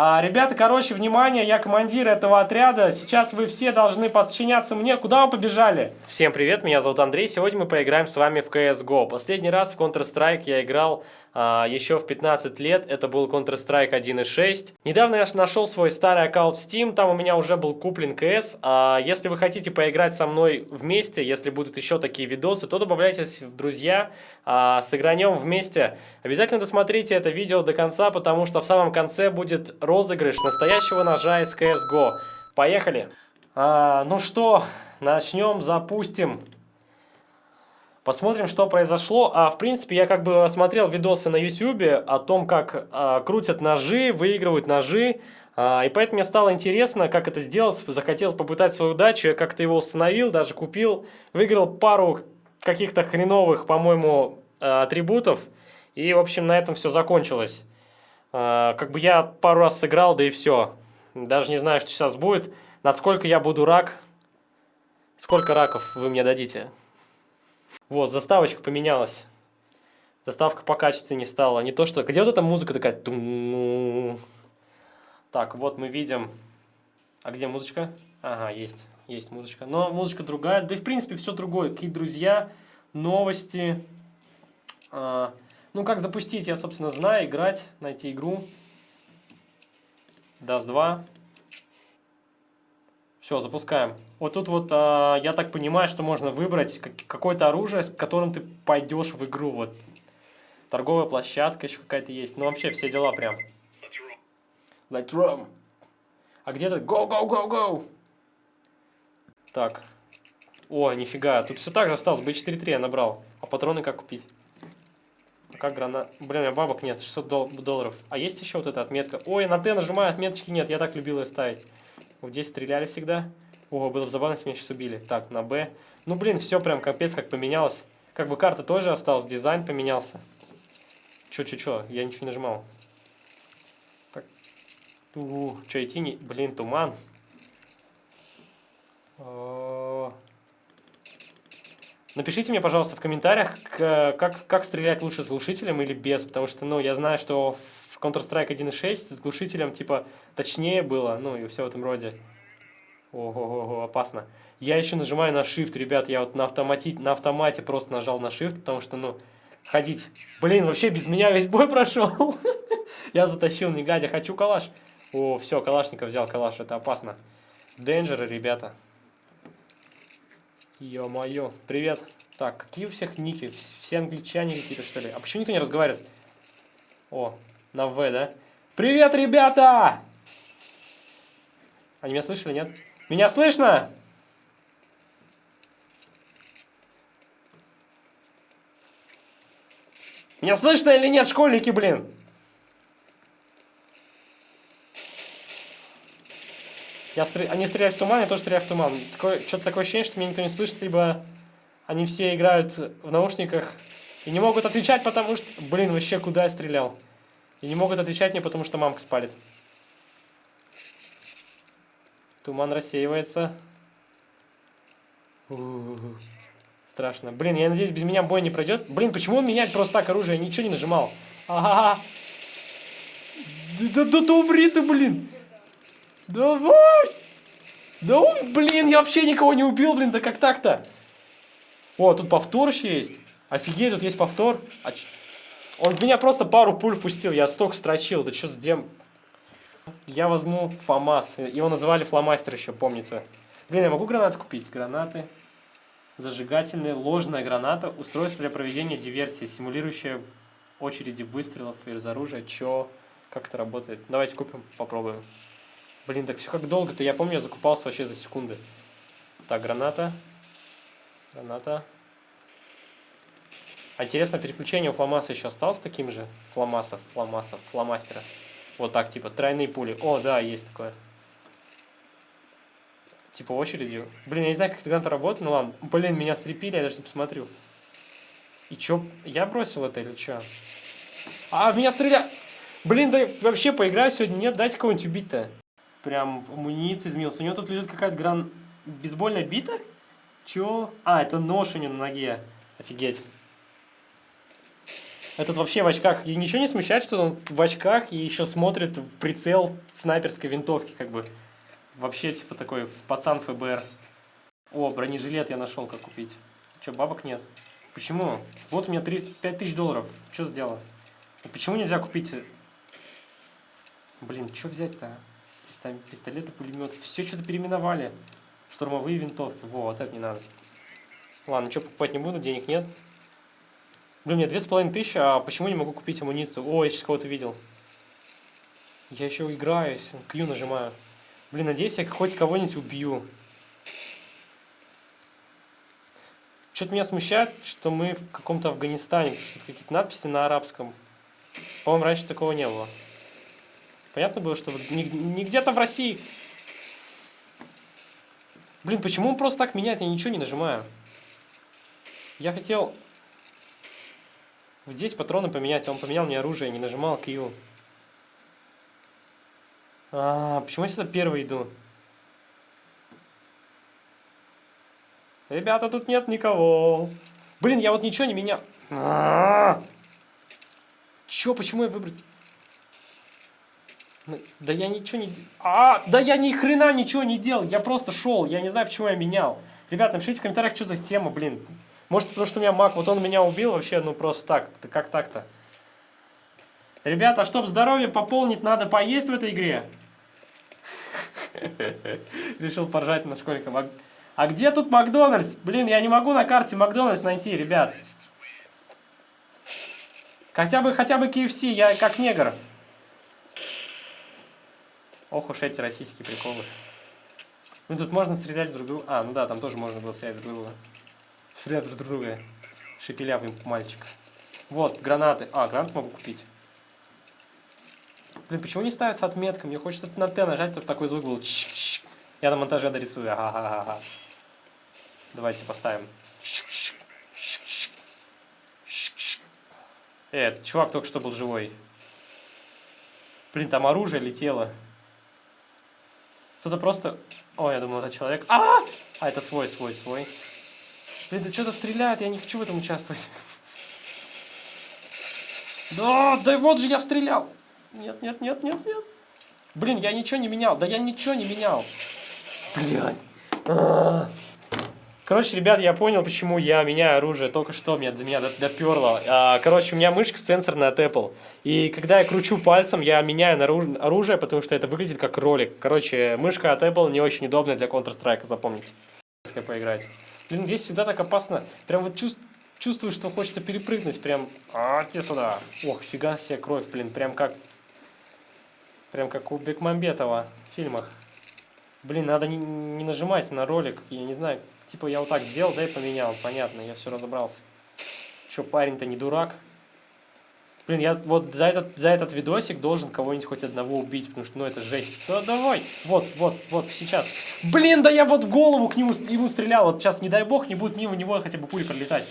А, ребята, короче, внимание, я командир этого отряда. Сейчас вы все должны подчиняться мне. Куда вы побежали? Всем привет, меня зовут Андрей. Сегодня мы поиграем с вами в CSGO. Последний раз в Counter-Strike я играл еще в 15 лет. Это был Counter-Strike 1.6. Недавно я нашел свой старый аккаунт в Steam. Там у меня уже был куплен CS. А, если вы хотите поиграть со мной вместе, если будут еще такие видосы, то добавляйтесь в друзья. А, сыгранем вместе. Обязательно досмотрите это видео до конца, потому что в самом конце будет розыгрыш настоящего ножа из CSGO. Поехали! А, ну что, начнем, запустим. Посмотрим, что произошло. А, в принципе, я как бы смотрел видосы на YouTube о том, как а, крутят ножи, выигрывают ножи. А, и поэтому мне стало интересно, как это сделать. Захотелось попытать свою удачу. Я как-то его установил, даже купил. Выиграл пару каких-то хреновых, по-моему, а, атрибутов. И, в общем, на этом все закончилось. А, как бы я пару раз сыграл, да и все. Даже не знаю, что сейчас будет. Насколько я буду рак. Сколько раков вы мне дадите? Вот, заставочка поменялась. Заставка по качеству не стала. Не то, что... Где вот эта музыка такая? Так, вот мы видим... А где музычка? Ага, есть. Есть музычка. Но музычка другая. Да и в принципе все другое. Какие друзья, новости... А, ну, как запустить, я, собственно, знаю. Играть, найти игру. Даст 2. Все, запускаем. Вот тут вот, а, я так понимаю, что можно выбрать какое-то оружие, с которым ты пойдешь в игру. Вот. Торговая площадка еще какая-то есть. Ну, вообще, все дела прям. Let's run. А где-то go, go, go, go. Так. О, нифига. Тут все так же осталось. B4-3 я набрал. А патроны как купить? Как гранат? Блин, у меня бабок нет, 600 дол долларов. А есть еще вот эта отметка? Ой, на Т нажимаю, отметочки нет, я так любил ее ставить. Вот здесь стреляли всегда. О, было бы забавно, если меня сейчас убили. Так, на Б. Ну, блин, все прям капец как поменялось. Как бы карта тоже осталась, дизайн поменялся. Чё-чё-чё, я ничего не нажимал. Так. У, чё идти не... Блин, туман. -о. Напишите мне, пожалуйста, в комментариях, как, как стрелять лучше с глушителем или без, потому что, ну, я знаю, что в Counter-Strike 1.6 с глушителем, типа, точнее было, ну, и все в этом роде. Ого-го, опасно. Я еще нажимаю на Shift, ребят, я вот на, автомате, на автомате просто нажал на Shift, потому что, ну, ходить... Блин, вообще без меня весь бой прошел. Я затащил, не глядя, хочу калаш. О, все, калашника взял, калаш, это опасно. Денджеры, ребята. Ё-моё, привет. Так, какие у всех ники? Все англичане какие-то, что ли? А почему никто не разговаривает? О, на В, да? Привет, ребята! Они меня слышали, нет? Меня слышно? Меня слышно или нет, школьники, блин? Я стр... Они стреляют в туман, я тоже стреляю в туман. Что-то такое ощущение, что меня никто не слышит, либо они все играют в наушниках и не могут отвечать, потому что... Блин, вообще куда я стрелял? И не могут отвечать мне, потому что мамка спалит. Туман рассеивается. У -у -у. Страшно. Блин, я надеюсь, без меня бой не пройдет. Блин, почему он меняет просто так оружие? Я ничего не нажимал. Ага. Да, да, да умри ты, блин. Давай! Да он, блин, я вообще никого не убил, блин, да как так-то? О, тут повтор еще есть. Офигеть, тут есть повтор. А он в меня просто пару пуль пустил, я столько строчил. Да что за дем... Я возьму ФАМАС. Его называли фломастер еще, помнится. Блин, я могу гранаты купить? Гранаты. Зажигательные, ложная граната. Устройство для проведения диверсии, симулирующее очереди выстрелов из оружия. Чё? Как это работает? Давайте купим, попробуем. Блин, так все как долго-то. Я помню, я закупался вообще за секунды. Так, граната. Граната. Интересно, переключение у фломаса еще осталось таким же? Фломасов, фломасов, фломастера. Вот так, типа, тройные пули. О, да, есть такое. Типа очередью. Блин, я не знаю, как это граната работает, ну ладно. Блин, меня слепили, я даже не посмотрю. И чё? Я бросил это или чё? А, меня стреляют! Блин, да вообще поиграть сегодня нет, дайте кого-нибудь убить-то прям амуниция изменилась. У него тут лежит какая-то гран... бейсбольная бита? Чё? А, это нож у него на ноге. Офигеть. Этот вообще в очках. И ничего не смущает, что он в очках и еще смотрит в прицел снайперской винтовки, как бы. Вообще, типа, такой пацан ФБР. О, бронежилет я нашел, как купить. Че, бабок нет? Почему? Вот у меня 3, 5 тысяч долларов. Что сделал? Почему нельзя купить... Блин, что взять-то? Пистолеты, пулеметы. Все что-то переименовали. Штурмовые винтовки. Во, вот это не надо. Ладно, что покупать не буду, денег нет. Блин, мне две с половиной тысячи, а почему не могу купить амуницию? О, я сейчас кого-то видел. Я еще играю, Q нажимаю. Блин, надеюсь, я хоть кого-нибудь убью. Что-то меня смущает, что мы в каком-то Афганистане, что какие-то надписи на арабском. По-моему, раньше такого не было. Понятно было, что не где-то в России. Блин, почему он просто так меняет? Я ничего не нажимаю. Я хотел здесь патроны поменять, а он поменял мне оружие, не нажимал Q. А, почему я сюда первый иду? Ребята, тут нет никого. Блин, я вот ничего не менял. А -а -а! Чё, почему я выбрал... Ну, да я ничего не... А, да я ни хрена ничего не делал. Я просто шел. Я не знаю, почему я менял. Ребята, напишите в комментариях, что за тема, блин. Может, потому что у меня маг, вот он меня убил вообще, ну просто так. Как так-то? Ребята, чтобы здоровье пополнить, надо поесть в этой игре. Решил поржать на школьников. А, где тут Макдональдс? Блин, я не могу на карте Макдональдс найти, ребят. Хотя бы, хотя бы KFC, я как негр. Ох уж эти российские приколы. Ну тут можно стрелять друг друга. А, ну да, там тоже можно было стрелять друг друга. Стрелять друг друга. Шепелявый мальчик. Вот, гранаты. А, гранат могу купить. Блин, почему не ставится отметка? Мне хочется на Т нажать, чтобы такой звук был. Я на монтаже дорисую. Ага, ага, ага. Давайте поставим. Э, этот чувак только что был живой. Блин, там оружие летело. Кто-то просто... О, я думал, это человек. А, а это свой, свой, свой. Блин, да что-то стреляет, я не хочу в этом участвовать. Да, да вот же я стрелял. Нет, нет, нет, нет, нет. Блин, я ничего не менял. Да я ничего не менял. -а -а. Короче, ребят, я понял, почему я меняю оружие. Только что меня, до меня доперло. А, короче, у меня мышка сенсорная от Apple. И когда я кручу пальцем, я меняю оружие, потому что это выглядит как ролик. Короче, мышка от Apple не очень удобная для Counter-Strike, запомните. поиграть. Блин, здесь всегда так опасно. Прям вот чувств, чувствую, что хочется перепрыгнуть. Прям, а, те сюда. Ох, фига себе кровь, блин. Прям как, прям как у Бекмамбетова в фильмах. Блин, надо не, не нажимать на ролик. Я не знаю, Типа я вот так сделал, да и поменял. Понятно, я все разобрался. Что, парень-то не дурак. Блин, я вот за этот, за этот видосик должен кого-нибудь хоть одного убить, потому что, ну, это жесть. Да давай, вот, вот, вот, сейчас. Блин, да я вот в голову к нему ему стрелял. Вот сейчас, не дай бог, не будет мимо него хотя бы пули пролетать.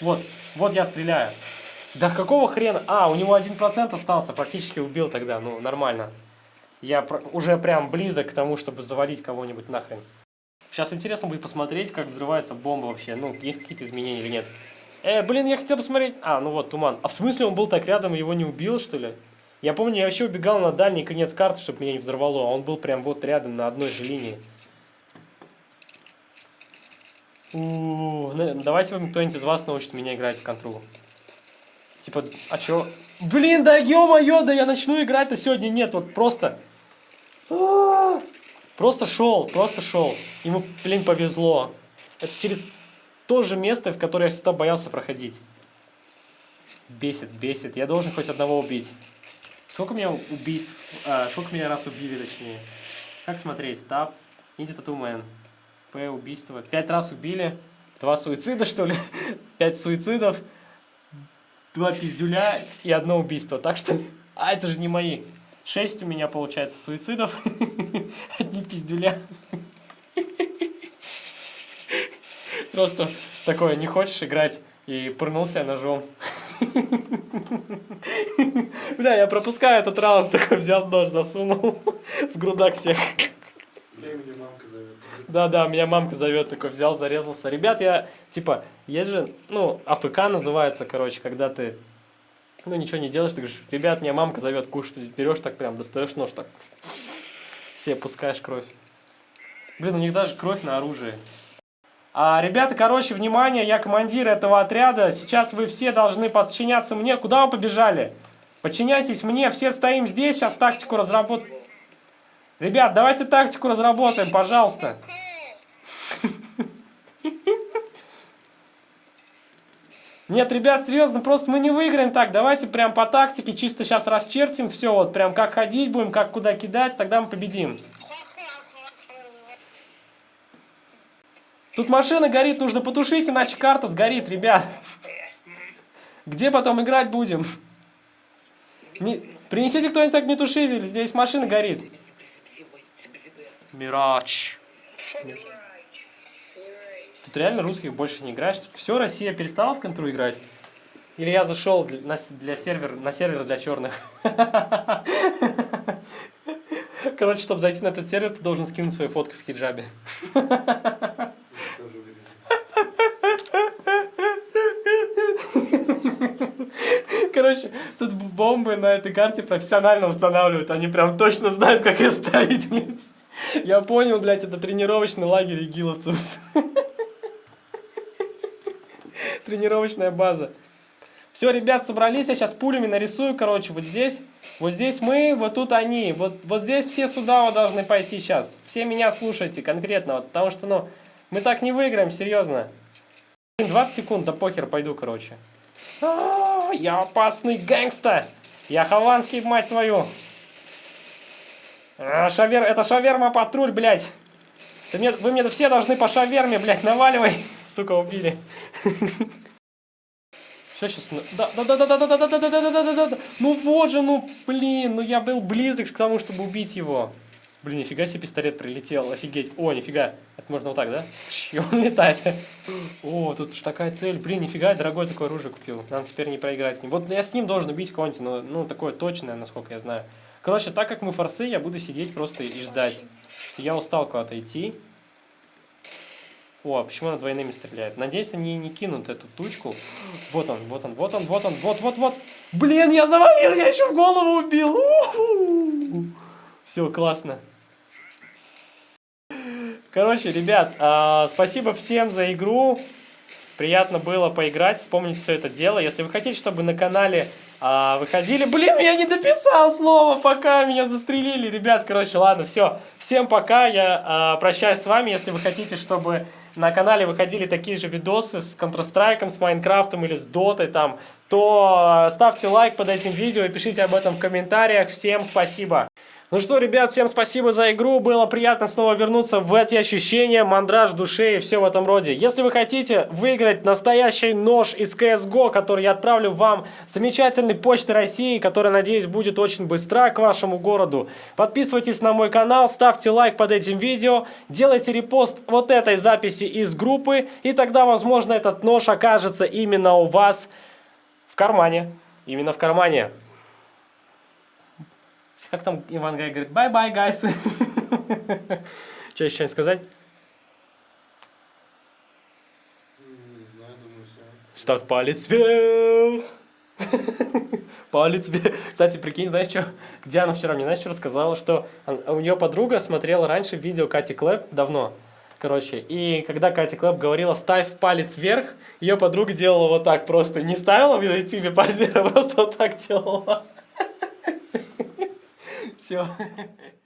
Вот, вот я стреляю. Да какого хрена? А, у него один процент остался, практически убил тогда, ну, нормально. Я уже прям близок к тому, чтобы завалить кого-нибудь нахрен. Сейчас интересно будет посмотреть, как взрывается бомба вообще. Ну, есть какие-то изменения или нет. Э, блин, я хотел посмотреть... А, ну вот, туман. А в смысле он был так рядом его не убил, что ли? Я помню, я вообще убегал на дальний конец карты, чтобы меня не взорвало. А он был прям вот рядом, на одной же линии. У -у -у, ну, давайте кто-нибудь из вас научит меня играть в контру. Типа, а чё? Блин, да ё-моё, да я начну играть-то сегодня нет, вот просто... -а! Просто шел, просто шел. Ему, блин, повезло. Это через то же место, в которое я всегда боялся проходить. Бесит, бесит. Я должен хоть одного убить. Сколько у меня убийств? А, сколько меня раз убили, точнее? Как смотреть? Тап. Иди татумен. П. Убийство. Пять раз убили. Два суицида, что ли? Пять суицидов. Два пиздюля и одно убийство. Так что... А, это же не мои. Шесть у меня получается суицидов. Одни пиздюля. Просто такое, не хочешь играть, и пырнулся ножом. Бля, я пропускаю этот раунд, такой взял нож, засунул в грудак всех. Да-да, меня мамка зовет, такой взял, зарезался. Ребят, я, типа, есть же, ну, АФК называется, короче, когда ты Ну, ничего не делаешь, ты говоришь, ребят, меня мамка зовет кушать. Берешь так прям, достаешь нож, так себе пускаешь кровь. Блин, у них даже кровь на оружии. А, ребята, короче, внимание, я командир этого отряда. Сейчас вы все должны подчиняться мне. Куда вы побежали? Подчиняйтесь мне, все стоим здесь, сейчас тактику разработаем. Ребят, давайте тактику разработаем, пожалуйста. Нет, ребят, серьезно, просто мы не выиграем так. Давайте прям по тактике чисто сейчас расчертим все, вот прям как ходить будем, как куда кидать, тогда мы победим. Тут машина горит, нужно потушить, иначе карта сгорит, ребят. Где потом играть будем? Не... Принесите кто-нибудь огнетушитель, здесь машина горит. Мирач. Тут реально русских больше не играешь. Все, Россия перестала в контру играть? Или я зашел для, на, для сервер, на сервер для черных? Короче, чтобы зайти на этот сервер, ты должен скинуть свою фотку в хиджабе. Короче, тут бомбы на этой карте профессионально устанавливают. Они прям точно знают, как их ставить. Я понял, блядь, это тренировочный лагерь игиловцев. Тренировочная база. Все, ребят, собрались, я сейчас пулями нарисую, короче, вот здесь. Вот здесь мы, вот тут они. Вот, вот здесь все сюда вот должны пойти сейчас. Все меня слушайте конкретно, вот, потому что, ну, мы так не выиграем, серьезно. 20 секунд, да похер, пойду, короче. А -а -а, я опасный гэнгста. Я хованский, мать твою. А, шавер... Это шаверма патруль, блядь. Ты мне... Вы мне все должны по шаверме, блядь, наваливай. Сука, убили. Все, сейчас... Да, да, да, да, да, да, да, да, да, да, да, да, да, да. Ну вот же, ну, блин, ну я был близок к тому, чтобы убить его. Блин, нифига себе пистолет прилетел, офигеть. О, нифига. Это можно вот так, да? И он летает. О, тут же такая цель. Блин, нифига, дорогое такое оружие купил. Надо теперь не проиграть с ним. Вот я с ним должен убить кого-нибудь, но, ну, такое точное, насколько я знаю. Короче, так как мы форсы, я буду сидеть просто и ждать. Я устал куда-то идти. О, почему она двойными стреляет? Надеюсь, они не кинут эту тучку. Вот он, вот он, вот он, вот он, вот, вот, вот. Блин, я завалил, я еще в голову убил. Все, классно. Короче, ребят, э, спасибо всем за игру. Приятно было поиграть, вспомнить все это дело. Если вы хотите, чтобы на канале а, выходили... Блин, я не дописал слово, пока меня застрелили. Ребят, короче, ладно, все. Всем пока, я а, прощаюсь с вами. Если вы хотите, чтобы на канале выходили такие же видосы с Counter-Strike, с Майнкрафтом или с Дотой там, то ставьте лайк под этим видео и пишите об этом в комментариях. Всем спасибо! Ну что, ребят, всем спасибо за игру. Было приятно снова вернуться в эти ощущения, мандраж в душе и все в этом роде. Если вы хотите выиграть настоящий нож из CSGO, который я отправлю вам замечательной почты России, которая, надеюсь, будет очень быстра к вашему городу, подписывайтесь на мой канал, ставьте лайк под этим видео, делайте репост вот этой записи из группы, и тогда, возможно, этот нож окажется именно у вас в кармане. Именно в кармане. Как там Иван Гай говорит, bye-bye, guys. Что еще сказать? Ставь палец вверх. Палец вверх. Кстати, прикинь, знаешь что? Диана вчера мне, знаешь, что рассказала? Что у нее подруга смотрела раньше видео Кати Клэп давно. Короче, и когда Катя Клэп говорила «ставь палец вверх», ее подруга делала вот так просто. Не ставила в ютубе палец вверх, а просто вот так делала. Все.